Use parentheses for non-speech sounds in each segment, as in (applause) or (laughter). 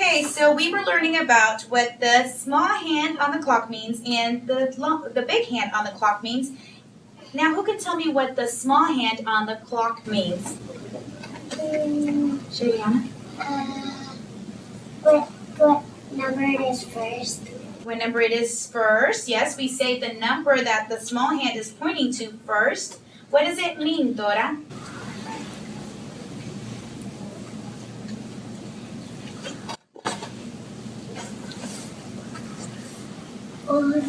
Okay, so we were learning about what the small hand on the clock means and the the big hand on the clock means. Now, who can tell me what the small hand on the clock means? Shayana? Uh, what what number it is first? What number it is first? Yes, we say the number that the small hand is pointing to first. What does it mean, Dora? Or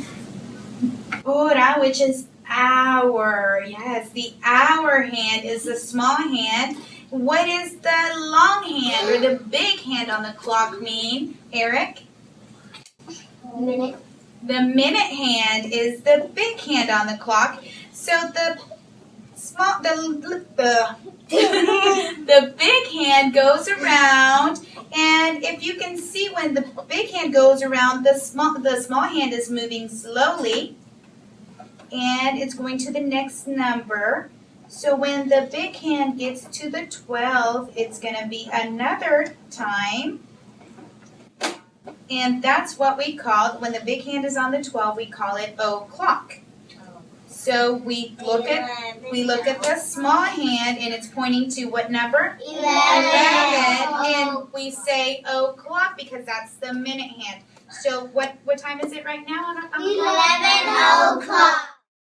Hora, which is hour. Yes, the hour hand is the small hand. What is the long hand or the big hand on the clock mean, Eric? minute. The minute hand is the big hand on the clock. So the small the the (laughs) the big hand goes around and if you can see when the big hand goes around the small the small hand is moving slowly and it's going to the next number. So when the big hand gets to the 12, it's going to be another time. And that's what we call, when the big hand is on the 12, we call it o'clock. So we look at we look at the small hand and it's pointing to what number? 11. And we say oh, o'clock because that's the minute hand. So what what time is it right now on, on